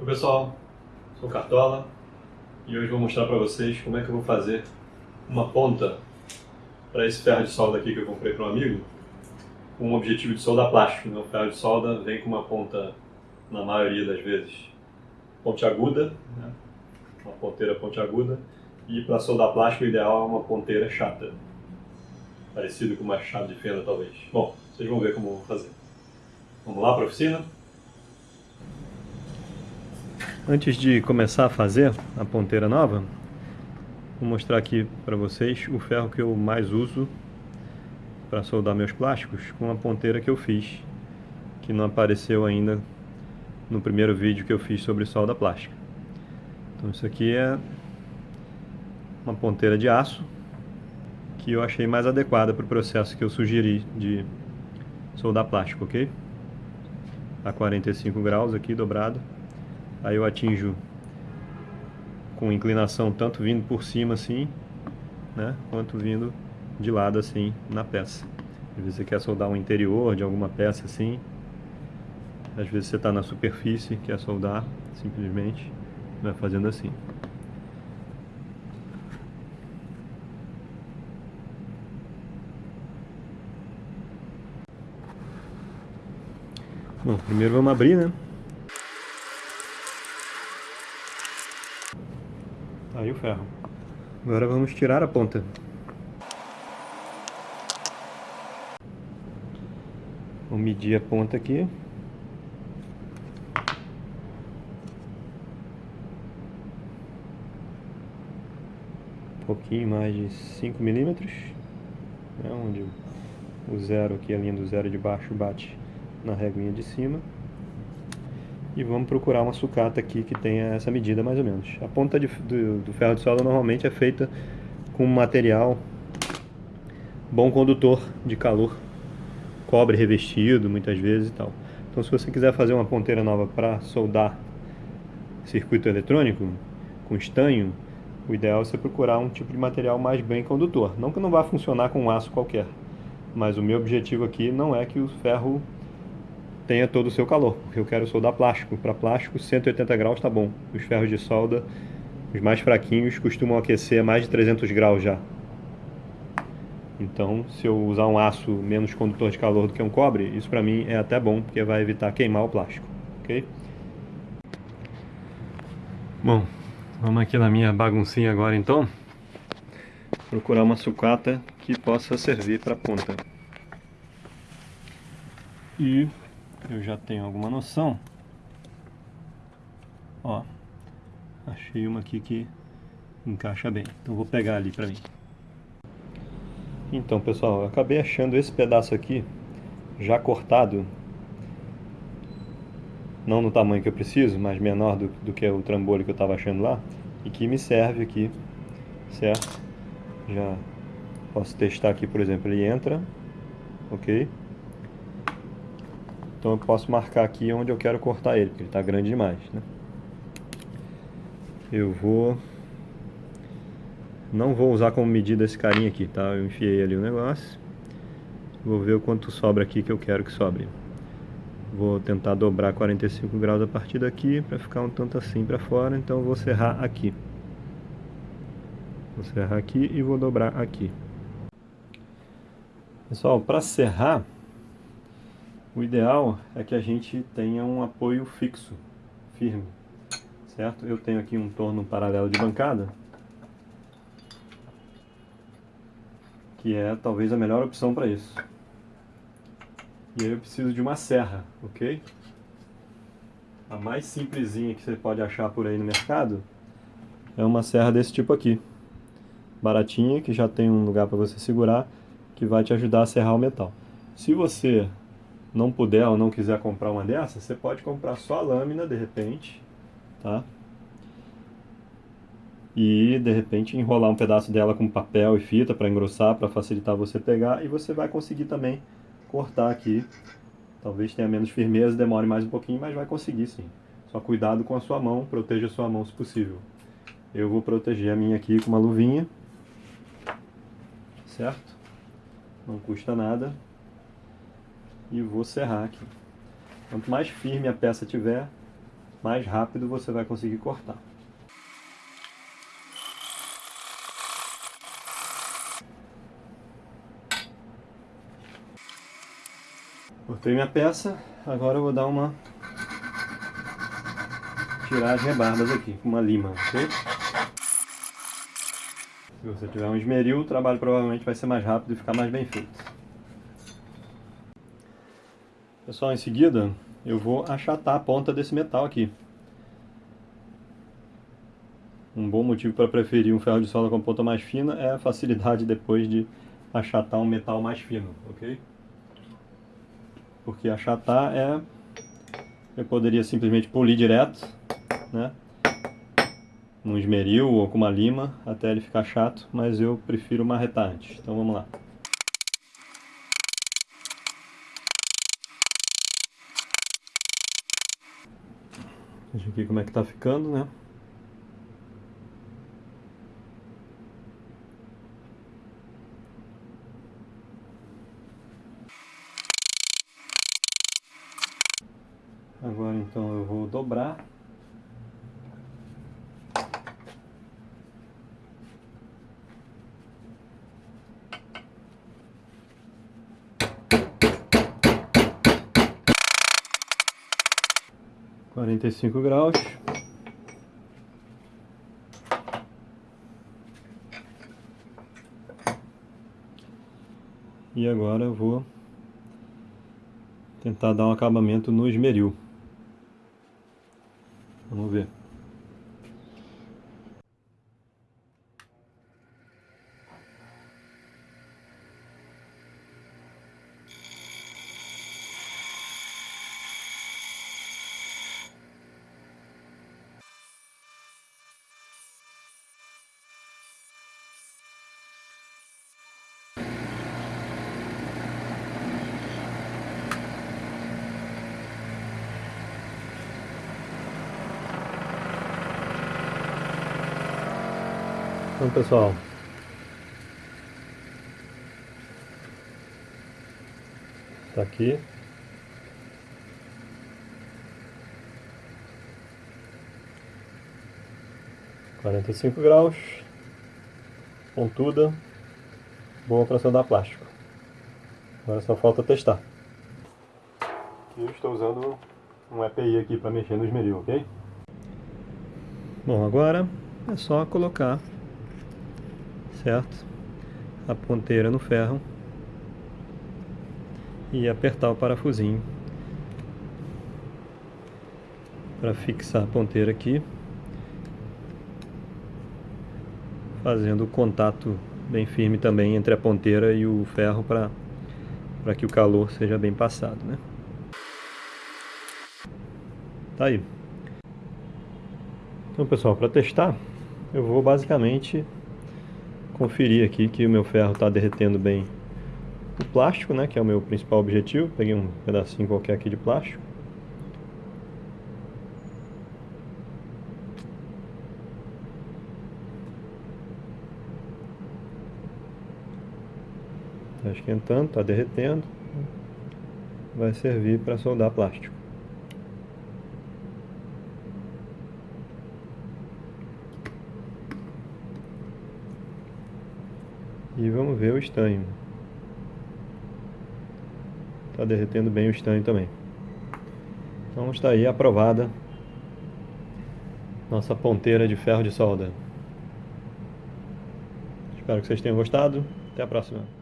Oi pessoal, sou Cartola e hoje vou mostrar para vocês como é que eu vou fazer uma ponta para esse ferro de solda aqui que eu comprei para um amigo com o objetivo de soldar plástico. Né? O ferro de solda vem com uma ponta, na maioria das vezes, pontiaguda, né? uma ponteira pontiaguda e para soldar plástico o ideal é uma ponteira chata, parecido com uma chave de fenda talvez. Bom, vocês vão ver como eu vou fazer. Vamos lá para a oficina? Antes de começar a fazer a ponteira nova, vou mostrar aqui para vocês o ferro que eu mais uso para soldar meus plásticos com a ponteira que eu fiz, que não apareceu ainda no primeiro vídeo que eu fiz sobre solda plástica. Então isso aqui é uma ponteira de aço que eu achei mais adequada para o processo que eu sugeri de soldar plástico, ok? A 45 graus aqui dobrado Aí eu atinjo com inclinação tanto vindo por cima assim, né, quanto vindo de lado assim na peça. Às vezes você quer soldar um interior de alguma peça assim, às vezes você está na superfície, quer soldar, simplesmente vai fazendo assim. Bom, primeiro vamos abrir, né? Aí o ferro. Agora vamos tirar a ponta. Vou medir a ponta aqui. Um pouquinho mais de 5 milímetros. É onde o zero aqui, a linha do zero de baixo bate na reguinha de cima e vamos procurar uma sucata aqui que tenha essa medida mais ou menos. A ponta de, do, do, ferro de solda normalmente é feita com material bom condutor de calor, cobre revestido muitas vezes e tal. Então se você quiser fazer uma ponteira nova para soldar circuito eletrônico com estanho, o ideal é você procurar um tipo de material mais bem condutor. Não que não vá funcionar com um aço qualquer, mas o meu objetivo aqui não é que o ferro tenha todo o seu calor, porque eu quero soldar plástico. Para plástico, 180 graus está bom. Os ferros de solda, os mais fraquinhos, costumam aquecer a mais de 300 graus já. Então, se eu usar um aço menos condutor de calor do que um cobre, isso para mim é até bom, porque vai evitar queimar o plástico, ok? Bom, vamos aqui na minha baguncinha agora então. Procurar uma sucata que possa servir para ponta. E eu já tenho alguma noção. Ó, achei uma aqui que encaixa bem. Então vou pegar ali pra mim. Então pessoal, eu acabei achando esse pedaço aqui já cortado. Não no tamanho que eu preciso, mas menor do, do que o trambolho que eu estava achando lá. E que me serve aqui, certo? Já posso testar aqui, por exemplo, ele entra, ok? Então eu posso marcar aqui onde eu quero cortar ele, porque ele está grande demais. Né? Eu vou... Não vou usar como medida esse carinha aqui, tá? Eu enfiei ali o negócio. Vou ver o quanto sobra aqui que eu quero que sobre. Vou tentar dobrar 45 graus a partir daqui para ficar um tanto assim para fora, então vou serrar aqui. Vou serrar aqui e vou dobrar aqui. Pessoal, para serrar, o ideal é que a gente tenha um apoio fixo, firme, certo? Eu tenho aqui um torno paralelo de bancada, que é talvez a melhor opção para isso. E aí eu preciso de uma serra, ok? A mais simplesinha que você pode achar por aí no mercado é uma serra desse tipo aqui. Baratinha, que já tem um lugar para você segurar, que vai te ajudar a serrar o metal. Se você não puder ou não quiser comprar uma dessas, você pode comprar só a lâmina de repente, tá? E de repente enrolar um pedaço dela com papel e fita para engrossar, para facilitar você pegar e você vai conseguir também cortar aqui. Talvez tenha menos firmeza, demore mais um pouquinho, mas vai conseguir sim. Só cuidado com a sua mão, proteja a sua mão se possível. Eu vou proteger a minha aqui com uma luvinha, certo? Não custa nada e vou serrar aqui. Quanto mais firme a peça tiver, mais rápido você vai conseguir cortar. Cortei minha peça, agora eu vou dar uma tirar as rebarbas aqui com uma lima, ok? Se você tiver um esmeril, o trabalho provavelmente vai ser mais rápido e ficar mais bem feito. Pessoal, em seguida eu vou achatar a ponta desse metal aqui. Um bom motivo para preferir um ferro de solda com ponta mais fina é a facilidade depois de achatar um metal mais fino, ok? Porque achatar é... Eu poderia simplesmente polir direto, né? um esmeril ou com uma lima até ele ficar chato, mas eu prefiro marretar antes. Então vamos lá. Veja aqui como é que tá ficando, né? Agora então eu vou dobrar quarenta e cinco graus. E agora eu vou tentar dar um acabamento no esmeril. Vamos ver. Então pessoal, está aqui. Quarenta e cinco graus, pontuda, boa para soldar plástico. Agora só falta testar. Eu estou usando um EPI aqui para mexer no esmeril, ok? Bom, agora é só colocar certo? A ponteira no ferro e apertar o parafusinho para fixar a ponteira aqui, fazendo o contato bem firme também entre a ponteira e o ferro para para que o calor seja bem passado, né? Tá aí. Então, pessoal, para testar, eu vou basicamente conferir aqui que o meu ferro está derretendo bem o plástico, né, que é o meu principal objetivo. Peguei um pedacinho qualquer aqui de plástico. Está esquentando, está derretendo. Vai servir para soldar plástico. E vamos ver o estanho. Está derretendo bem o estanho também. Então está aí aprovada nossa ponteira de ferro de solda. Espero que vocês tenham gostado. Até a próxima.